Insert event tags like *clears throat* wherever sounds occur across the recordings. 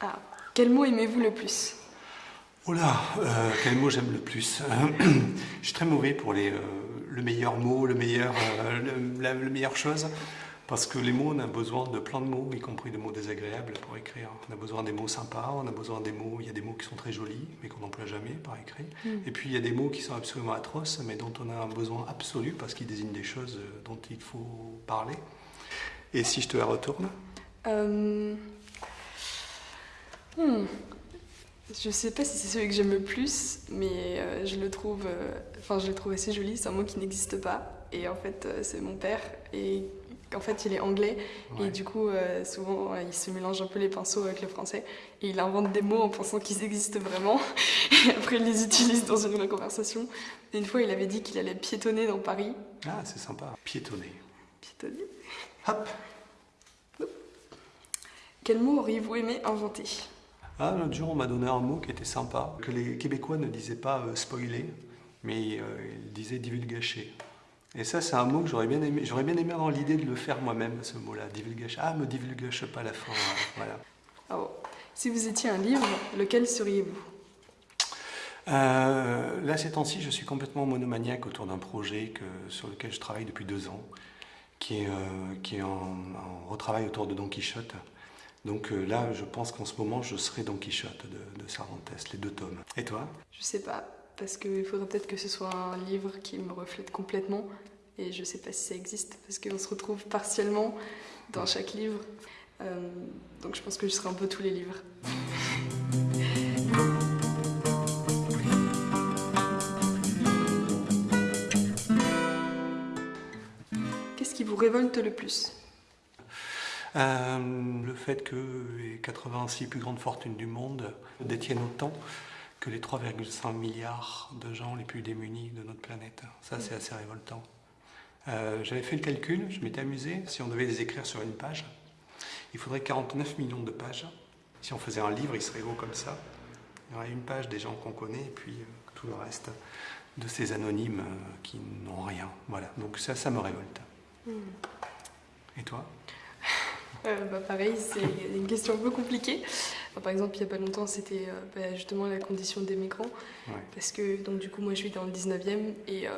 Ah, quel mot aimez-vous le plus? Oh là, euh, quel mot j'aime le plus *clears throat* Je suis très mauvais pour les, euh, le meilleur mot, le meilleur, euh, le- la, la meilleure chose. Parce que les mots, on a besoin de plein de mots, y compris de mots désagréables pour écrire. On a besoin des mots sympas, on a besoin des mots, il y a des mots qui sont très jolis, mais qu'on n'emploie jamais par écrit. Et puis il y a des mots qui sont absolument atroces, mais dont on a un besoin absolu parce qu'ils désignent des choses dont il faut parler. Et si je te la retourne? Euh, hmm. Je sais pas si c'est celui que j'aime le plus, mais euh, je le trouve, euh, enfin je le trouve assez joli. C'est un mot qui n'existe pas, et en fait euh, c'est mon père, et en fait il est anglais, Ouais. et du coup souvent il se mélange un peu les pinceaux avec le français, et il invente des mots en pensant qu'ils existent vraiment, *laughs* et après il les utilise dans une conversation. Et une fois il avait dit qu'il allait piétonner dans Paris. Ah, c'est sympa. Piétonner. Piétonner Hop Quel mot auriez-vous aimé inventer? Ah, l'autre jour, on m'a donné un mot qui était sympa, que les Québécois ne disaient pas euh, spoiler, mais euh, ils disaient divulgacher. Et ça, c'est un mot que j'aurais bien aimé. J'aurais bien aimé avoir l'idée de le faire moi-même, ce mot-là, divulgacher. Ah, me divulgage pas la fin. voilà. Ah. Si vous étiez un livre, lequel seriez-vous? Euh, là, ces temps-ci, je suis complètement monomaniaque autour d'un projet que, sur lequel je travaille depuis deux ans, qui est, qui est en, en retravail autour de Don Quichotte. Donc euh, là, je pense qu'en ce moment, je serai Don Quichotte de, de Cervantes, les deux tomes. Et toi? Je sais pas, parce qu'il faudrait peut-être que ce soit un livre qui me reflète complètement, et je sais pas si ça existe, parce qu'on se retrouve partiellement dans chaque livre. Euh, donc je pense que je serai un peu tous les livres. Qu'est-ce qui vous révolte le plus? Euh, le fait que les 86 plus grandes fortunes du monde détiennent autant que les 3,5 milliards de gens les plus démunis de notre planète. Ça, c'est assez révoltant. Euh, J'avais fait le calcul, je m'étais amusé. Si on devait les écrire sur une page, il faudrait 49 millions de pages. Si on faisait un livre, il serait gros comme ça. Il y aurait une page des gens qu'on connaît et puis euh, tout le reste de ces anonymes euh, qui n'ont rien. Voilà, donc ça, ça me révolte. Et toi? Euh, bah, pareil, c'est une question un peu compliquée. Enfin, par exemple, il n'y a pas longtemps, c'était euh, bah, justement la condition des migrants. Ouais. Parce que, donc, du coup, moi, je vis dans le 19e et euh,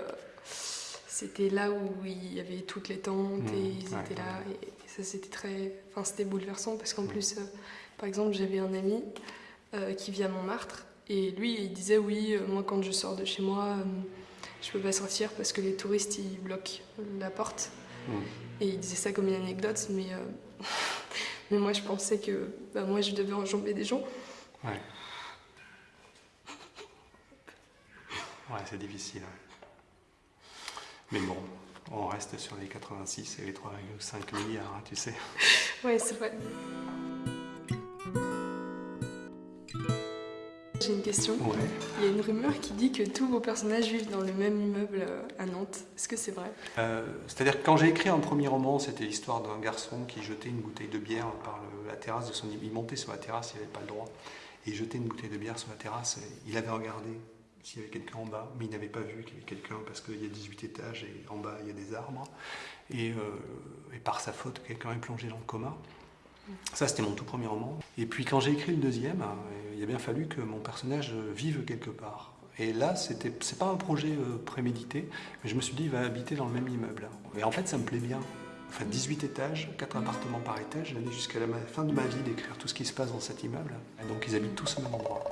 c'était là où il y avait toutes les tentes Mmh, et ils ouais, étaient là. ouais. Et, et ça, c'était très. Enfin, c'était bouleversant parce qu'en Mmh. plus, par exemple, j'avais un ami qui vit à Montmartre et lui, il disait Oui, moi, quand je sors de chez moi, je peux pas sortir parce que les touristes, ils bloquent la porte. Mm. Et il disait ça comme une anecdote, mais, euh, *laughs* mais moi je pensais que bah, moi je devais enjamber des gens. Ouais. *laughs* Ouais, c'est difficile. ouais. Mais bon, on reste sur les 86 et les 3,5 milliards, hein, tu sais. Ouais, c'est vrai. J'ai une question. Ouais. Il y a une rumeur qui dit que tous vos personnages vivent dans le même immeuble euh, à Nantes. Est-ce que c'est vrai? Euh, C'est-à-dire que quand j'ai écrit un premier roman, c'était l'histoire d'un garçon qui jetait une bouteille de bière par le- la terrasse de son immeuble. Il montait sur la terrasse, il n'avait pas le droit. Et il jetait une bouteille de bière sur la terrasse. il avait regardé s'il y avait quelqu'un en bas, mais il n'avait pas vu qu'il y avait quelqu'un parce qu'il y a 18 étages et en bas il y a des arbres. Et, euh, et par sa faute, quelqu'un est plongé dans le coma. Ça, c'était mon tout premier roman. Et puis quand j'ai écrit le deuxième, euh, il a bien fallu que mon personnage vive quelque part. Et là, c'était, c'est pas un projet euh, prémédité, mais je me suis dit, il va habiter dans le même immeuble. Et en fait, ça me plaît bien. Enfin, 18 étages, 4 appartements par étage, j'allais jusqu'à la fin de ma vie d'écrire tout ce qui se passe dans cet immeuble. Donc, ils habitent tous au même endroit.